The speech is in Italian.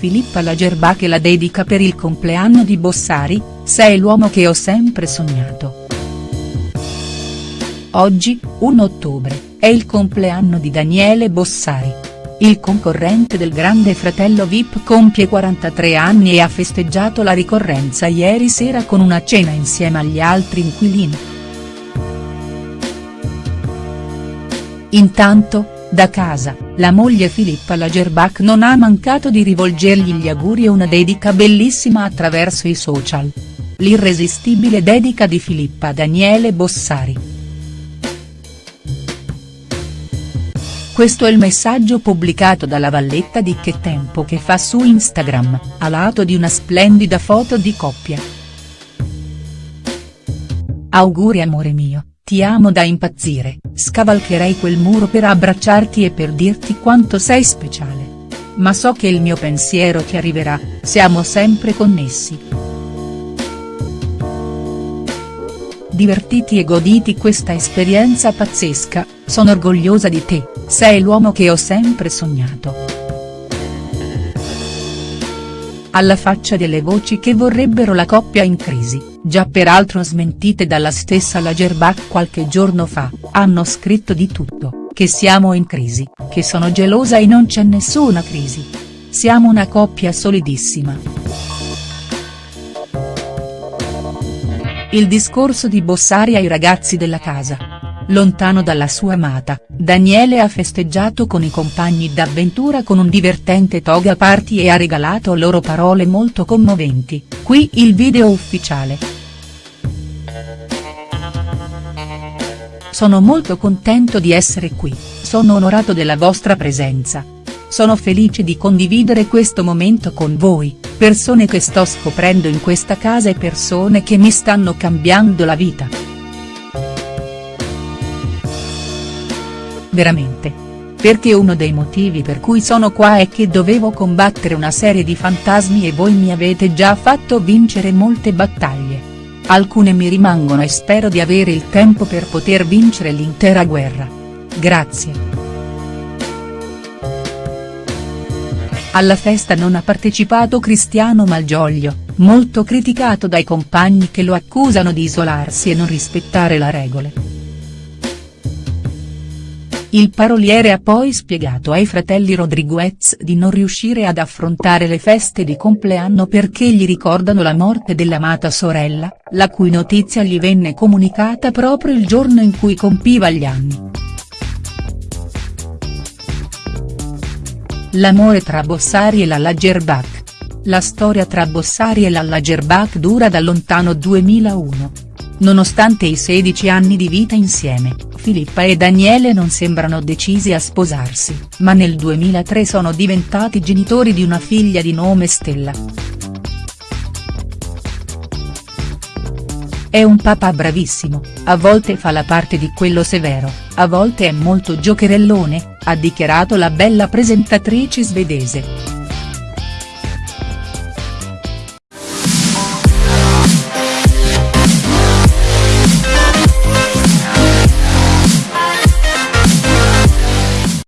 Filippa Lagerbach la dedica per il compleanno di Bossari, sei l'uomo che ho sempre sognato. Oggi, 1 ottobre, è il compleanno di Daniele Bossari. Il concorrente del grande fratello Vip compie 43 anni e ha festeggiato la ricorrenza ieri sera con una cena insieme agli altri inquilini. Intanto, da casa, la moglie Filippa Lagerbach non ha mancato di rivolgergli gli auguri e una dedica bellissima attraverso i social. L'irresistibile dedica di Filippa Daniele Bossari. Questo è il messaggio pubblicato dalla Valletta di Che Tempo che fa su Instagram, a lato di una splendida foto di coppia. Auguri amore mio. Ti amo da impazzire, scavalcherei quel muro per abbracciarti e per dirti quanto sei speciale. Ma so che il mio pensiero ti arriverà, siamo sempre connessi. Divertiti e goditi questa esperienza pazzesca, sono orgogliosa di te, sei l'uomo che ho sempre sognato. Alla faccia delle voci che vorrebbero la coppia in crisi, già peraltro smentite dalla stessa Lagerbach qualche giorno fa, hanno scritto di tutto, che siamo in crisi, che sono gelosa e non c'è nessuna crisi. Siamo una coppia solidissima. Il discorso di Bossari ai ragazzi della casa, Lontano dalla sua amata, Daniele ha festeggiato con i compagni d'avventura con un divertente toga party e ha regalato loro parole molto commoventi, qui il video ufficiale. Sono molto contento di essere qui, sono onorato della vostra presenza. Sono felice di condividere questo momento con voi, persone che sto scoprendo in questa casa e persone che mi stanno cambiando la vita. Veramente. Perché uno dei motivi per cui sono qua è che dovevo combattere una serie di fantasmi e voi mi avete già fatto vincere molte battaglie. Alcune mi rimangono e spero di avere il tempo per poter vincere l'intera guerra. Grazie. Alla festa non ha partecipato Cristiano Malgioglio, molto criticato dai compagni che lo accusano di isolarsi e non rispettare le regole. Il paroliere ha poi spiegato ai fratelli Rodriguez di non riuscire ad affrontare le feste di compleanno perché gli ricordano la morte dell'amata sorella, la cui notizia gli venne comunicata proprio il giorno in cui compiva gli anni. L'amore tra Bossari e la Lagerbach. La storia tra Bossari e la Lagerbach dura da lontano 2001. Nonostante i 16 anni di vita insieme, Filippa e Daniele non sembrano decisi a sposarsi, ma nel 2003 sono diventati genitori di una figlia di nome Stella. È un papà bravissimo, a volte fa la parte di quello severo, a volte è molto giocherellone, ha dichiarato la bella presentatrice svedese.